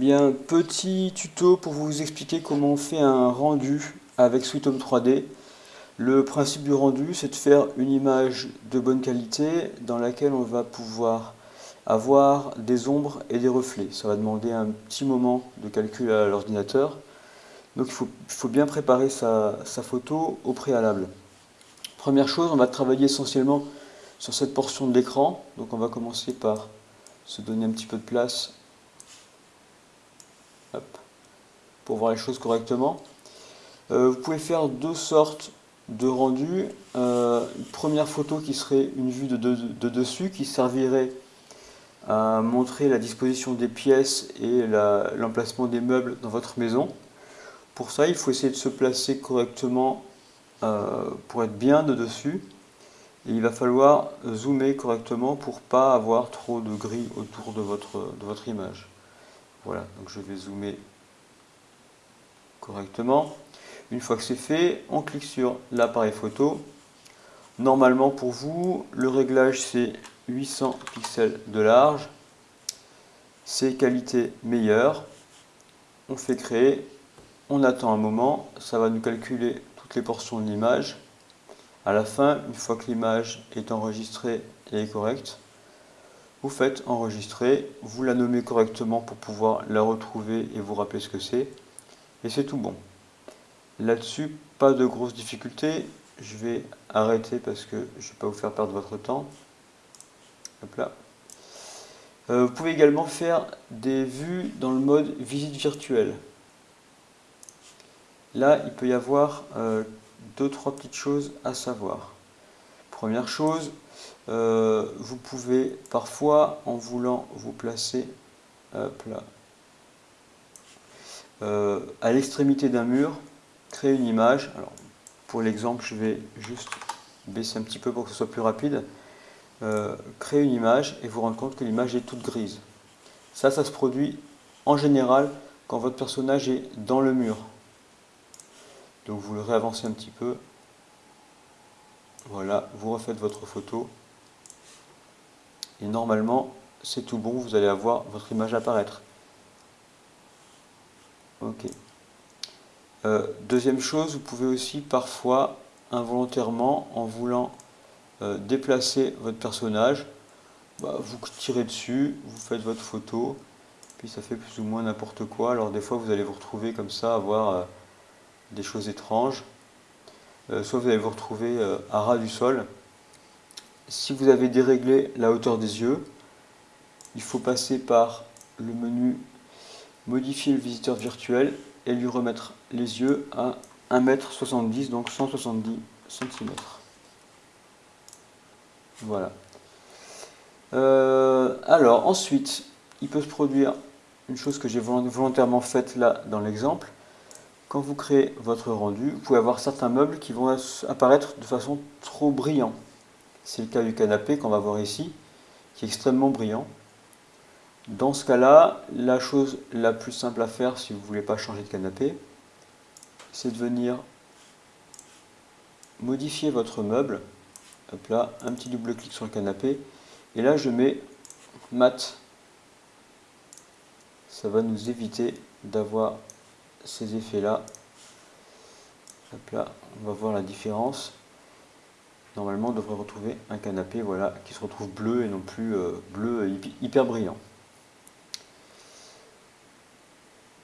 Bien, petit tuto pour vous expliquer comment on fait un rendu avec Sweet Home 3D. Le principe du rendu, c'est de faire une image de bonne qualité dans laquelle on va pouvoir avoir des ombres et des reflets. Ça va demander un petit moment de calcul à l'ordinateur. Donc il faut, bien préparer sa, sa photo au préalable. Première chose, on va travailler essentiellement sur cette portion de l'écran. Donc on va commencer par se donner un petit peu de place pour voir les choses correctement. Euh, vous pouvez faire deux sortes de rendus. Euh, une première photo qui serait une vue de, de, dessus, qui servirait à montrer la disposition des pièces et l'emplacement des meubles dans votre maison. Pour ça, il faut essayer de se placer correctement euh, pour être bien de dessus. Et il va falloir zoomer correctement pour pas avoir trop de gris autour de votre image. Voilà, donc je vais zoomer correctement. Une fois que c'est fait, on clique sur l'appareil photo. Normalement pour vous, le réglage c'est 800 pixels de large. C'est qualité meilleure. On fait créer, on attend un moment, ça va nous calculer toutes les portions de l'image. À la fin, une fois que l'image est enregistrée et est correcte, vous faites enregistrer, vous la nommez correctement pour pouvoir la retrouver et vous rappeler ce que c'est et c'est tout bon. Là-dessus, pas de grosses difficultés. Je vais arrêter parce que je ne vais pas vous faire perdre votre temps. Hop là. Euh, vous pouvez également faire des vues dans le mode visite virtuelle. Là, il peut y avoir euh, deux, trois petites choses à savoir. Première chose, euh, vous pouvez parfois, en voulant vous placer là, euh, à l'extrémité d'un mur, créer une image. Alors, pour l'exemple, je vais juste baisser un petit peu pour que ce soit plus rapide. Euh, créer une image et vous rendre compte que l'image est toute grise. Ça, ça se produit en général quand votre personnage est dans le mur. Donc vous le réavancez un petit peu. Voilà, vous refaites votre photo. Et normalement, c'est tout bon, vous allez avoir votre image apparaître. Ok. Euh, deuxième chose, vous pouvez aussi parfois, involontairement, en voulant euh, déplacer votre personnage, bah, vous tirez dessus, vous faites votre photo, puis ça fait plus ou moins n'importe quoi. Alors des fois, vous allez vous retrouver comme ça, avoir euh, des choses étranges. soit vous allez vous retrouver à ras du sol. Si vous avez déréglé la hauteur des yeux, il faut passer par le menu modifier le visiteur virtuel et lui remettre les yeux à 1m70, donc 170 cm. Voilà. Euh, alors ensuite, il peut se produire une chose que j'ai volontairement faite là dans l'exemple. Quand vous créez votre rendu, vous pouvez avoir certains meubles qui vont apparaître de façon trop brillant. C'est le cas du canapé qu'on va voir ici, qui est extrêmement brillant. Dans ce cas-là, la chose la plus simple à faire si vous ne voulez pas changer de canapé, c'est de venir modifier votre meuble. Hop là, un petit double clic sur le canapé. Et là, je mets mat. Ça va nous éviter d'avoir ces effets-là. Hop là, on va voir la différence. Normalement, on devrait retrouver un canapé voilà, qui se retrouve bleu et non plus euh, bleu hyper brillant.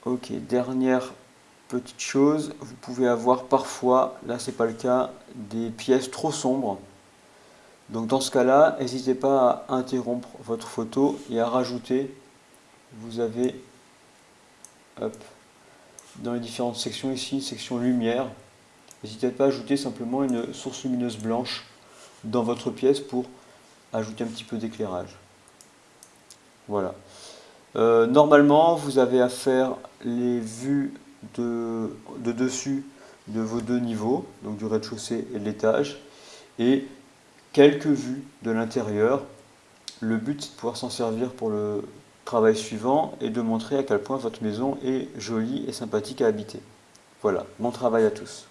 Ok, dernière petite chose, vous pouvez avoir parfois, là c'est pas le cas, des pièces trop sombres. Donc dans ce cas-là, n'hésitez pas à interrompre votre photo et à rajouter, vous avez dans les différentes sections ici, une section lumière. N'hésitez pas à ajouter simplement une source lumineuse blanche dans votre pièce pour ajouter un petit peu d'éclairage. Voilà. Euh, normalement, vous avez à faire les vues de, dessus de vos deux niveaux, donc du rez-de-chaussée et de l'étage, et quelques vues de l'intérieur. Le but, c'est de pouvoir s'en servir pour le travail suivant et de montrer à quel point votre maison est jolie et sympathique à habiter. Voilà, bon travail à tous.